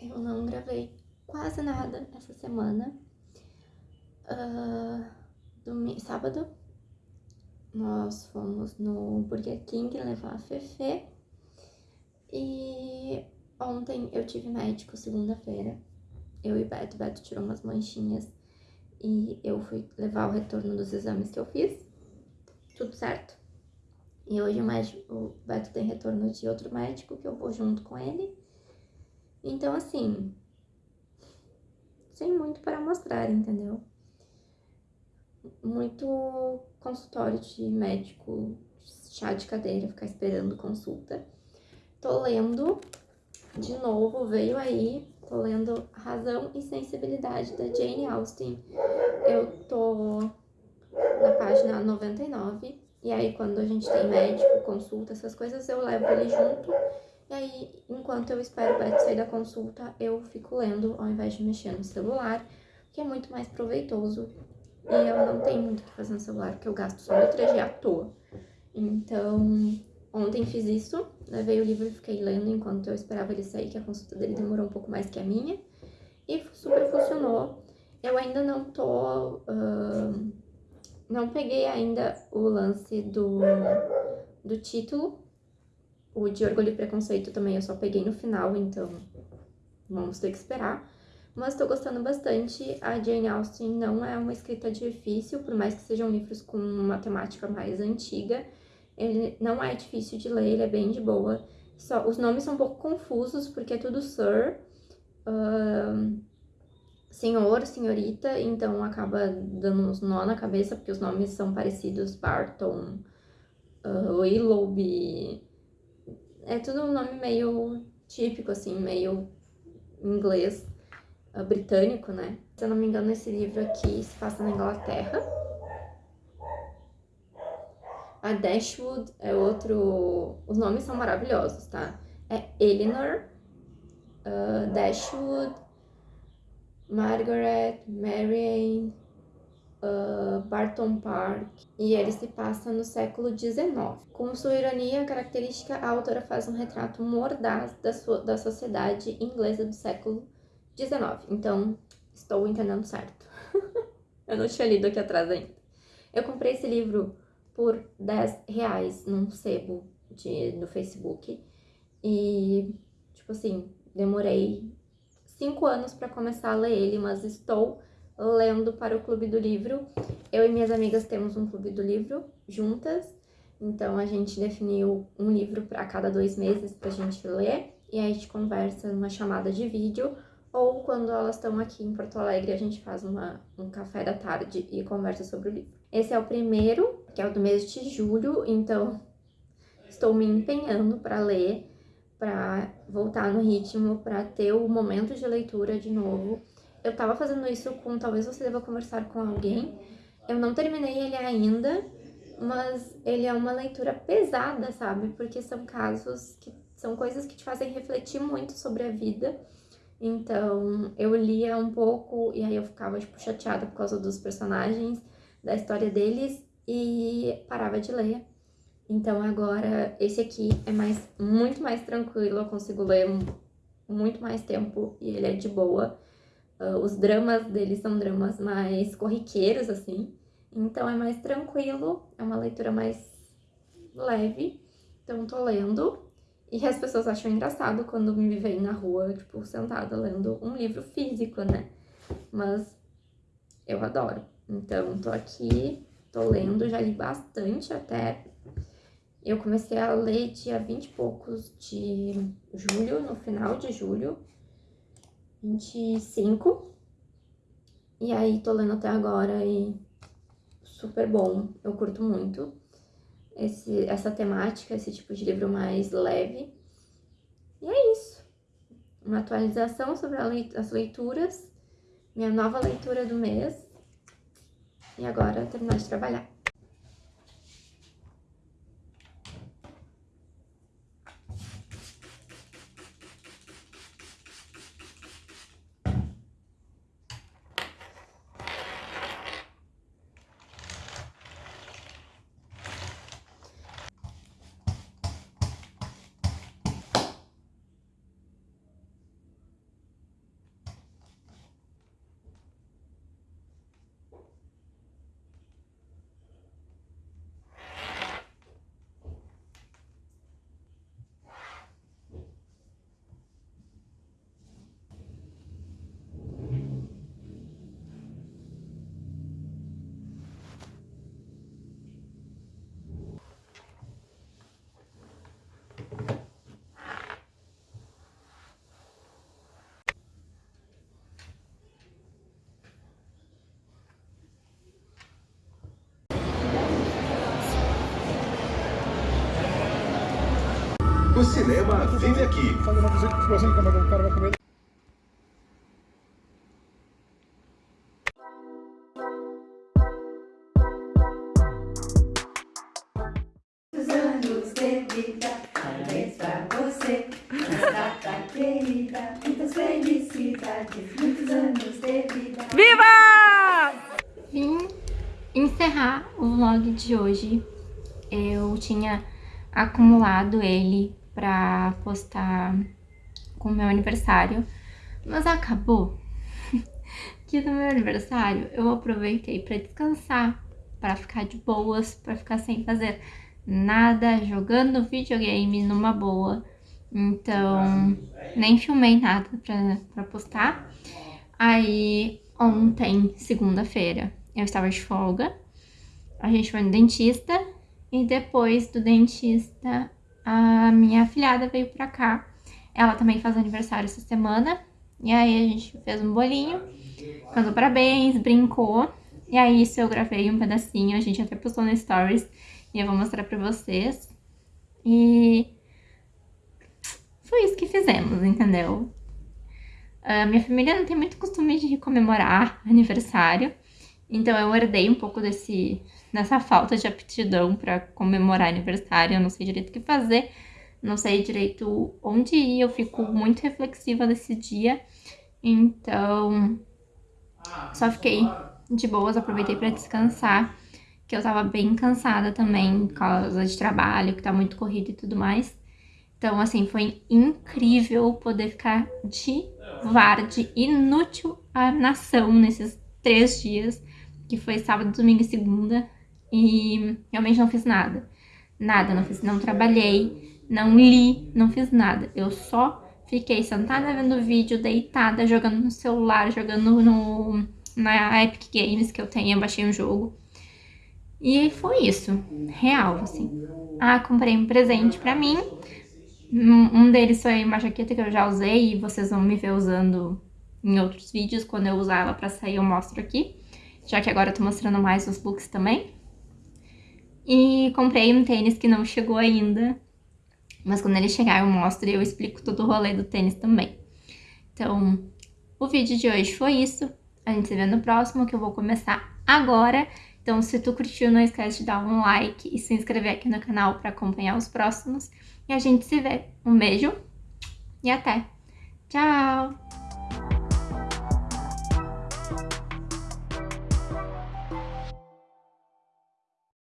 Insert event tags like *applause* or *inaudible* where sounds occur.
eu não gravei quase nada essa semana. Uh, sábado, nós fomos no Burger King levar a Fefe. E ontem eu tive médico, segunda-feira. Eu e Beto. Beto tirou umas manchinhas e eu fui levar o retorno dos exames que eu fiz. Tudo certo. E hoje o médico, o Beto tem retorno de outro médico que eu vou junto com ele. Então, assim, sem muito para mostrar, entendeu? Muito consultório de médico, chá de cadeira, ficar esperando consulta. Tô lendo, de novo, veio aí, tô lendo Razão e Sensibilidade da Jane Austen. Eu tô na página 99, e aí quando a gente tem médico, consulta, essas coisas, eu levo ele junto. E aí, enquanto eu espero o Beto sair da consulta, eu fico lendo ao invés de mexer no celular, que é muito mais proveitoso. E eu não tenho muito o que fazer no celular, porque eu gasto só no 3G à toa. Então, ontem fiz isso, levei o livro e fiquei lendo enquanto eu esperava ele sair, que a consulta dele demorou um pouco mais que a minha. E super funcionou. Eu ainda não tô... Uh, não peguei ainda o lance do, do título. O de Orgulho e Preconceito também eu só peguei no final, então vamos ter que esperar. Mas tô gostando bastante. A Jane Austen não é uma escrita difícil, por mais que sejam livros com uma temática mais antiga. Ele não é difícil de ler, ele é bem de boa. Só, os nomes são um pouco confusos, porque é tudo Sir. Uh, senhor, senhorita, então acaba dando uns nó na cabeça, porque os nomes são parecidos, Barton, uh, Willoughby, é tudo um nome meio típico, assim, meio inglês, uh, britânico, né? Se eu não me engano, esse livro aqui se passa na Inglaterra. A Dashwood é outro... Os nomes são maravilhosos, tá? É Eleanor, uh, Dashwood, Margaret, Marianne, uh, Barton Park, e ele se passa no século XIX. Com sua ironia característica, a autora faz um retrato mordaz da, sua, da sociedade inglesa do século XIX. Então, estou entendendo certo. *laughs* Eu não tinha lido aqui atrás ainda. Eu comprei esse livro por 10 reais num sebo de, no Facebook. E, tipo assim, demorei cinco anos para começar a ler ele, mas estou lendo para o Clube do Livro. Eu e minhas amigas temos um Clube do Livro juntas, então a gente definiu um livro para cada dois meses para a gente ler e aí a gente conversa numa chamada de vídeo ou quando elas estão aqui em Porto Alegre a gente faz uma, um café da tarde e conversa sobre o livro. Esse é o primeiro, que é o do mês de julho, então estou me empenhando para ler para voltar no ritmo, para ter o momento de leitura de novo. Eu tava fazendo isso com Talvez Você Deva Conversar com Alguém. Eu não terminei ele ainda, mas ele é uma leitura pesada, sabe? Porque são casos que são coisas que te fazem refletir muito sobre a vida. Então, eu lia um pouco e aí eu ficava, tipo, chateada por causa dos personagens, da história deles e parava de ler. Então agora esse aqui é mais, muito mais tranquilo, eu consigo ler muito mais tempo e ele é de boa. Uh, os dramas dele são dramas mais corriqueiros, assim. Então é mais tranquilo, é uma leitura mais leve. Então tô lendo. E as pessoas acham engraçado quando me veem na rua, tipo, sentada lendo um livro físico, né? Mas eu adoro. Então tô aqui, tô lendo, já li bastante até eu comecei a ler dia 20 e poucos de julho, no final de julho, 25. E aí tô lendo até agora e super bom, eu curto muito esse, essa temática, esse tipo de livro mais leve. E é isso. Uma atualização sobre as leituras, minha nova leitura do mês. E agora terminar de trabalhar. O cinema vive aqui. Fazer uma visita de como que o cara vai comer. anos de vida, parabéns pra você, data querida, muitas felicidades, muitos anos de vida. Viva! Vim encerrar o vlog de hoje. Eu tinha acumulado ele pra postar com o meu aniversário, mas acabou. *laughs* que no meu aniversário eu aproveitei pra descansar, pra ficar de boas, pra ficar sem fazer nada, jogando videogame numa boa. Então, nem filmei nada pra, pra postar. Aí, ontem, segunda-feira, eu estava de folga. A gente foi no dentista. E depois do dentista, a minha afilhada veio pra cá. Ela também faz aniversário essa semana. E aí a gente fez um bolinho, cantou parabéns, brincou. E aí isso eu gravei um pedacinho, a gente até postou no Stories. E eu vou mostrar pra vocês. E foi isso que fizemos, entendeu? A minha família não tem muito costume de comemorar aniversário. Então eu herdei um pouco desse, dessa falta de aptidão pra comemorar aniversário. Eu não sei direito o que fazer, não sei direito onde ir. Eu fico muito reflexiva nesse dia. Então, só fiquei de boas, aproveitei pra descansar que eu tava bem cansada também por causa de trabalho, que tá muito corrido e tudo mais. Então, assim, foi incrível poder ficar de varde, inútil a nação nesses três dias, que foi sábado, domingo e segunda, e realmente não fiz nada. Nada, não fiz, não trabalhei, não li, não fiz nada. Eu só fiquei sentada vendo vídeo, deitada, jogando no celular, jogando no, na Epic Games que eu tenho, eu baixei um jogo. E foi isso, real, assim. Ah, comprei um presente pra mim. Um deles foi uma jaqueta que eu já usei e vocês vão me ver usando em outros vídeos. Quando eu usar ela pra sair eu mostro aqui. Já que agora eu tô mostrando mais os looks também. E comprei um tênis que não chegou ainda. Mas quando ele chegar eu mostro e eu explico todo o rolê do tênis também. Então, o vídeo de hoje foi isso. A gente se vê no próximo, que eu vou começar agora. Então, se tu curtiu, não esquece de dar um like e se inscrever aqui no canal para acompanhar os próximos. E a gente se vê. Um beijo e até! Tchau!